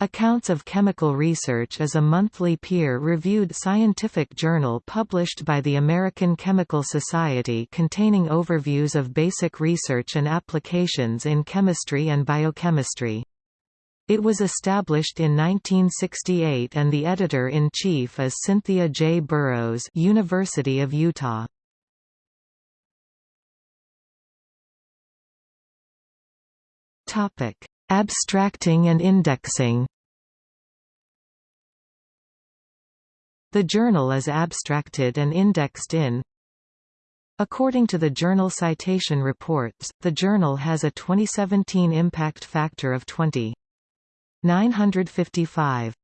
Accounts of Chemical Research is a monthly peer-reviewed scientific journal published by the American Chemical Society containing overviews of basic research and applications in chemistry and biochemistry. It was established in 1968 and the editor-in-chief is Cynthia J. Burrows University of Utah. Abstracting and indexing The journal is abstracted and indexed in According to the Journal Citation Reports, the journal has a 2017 impact factor of 20. 955.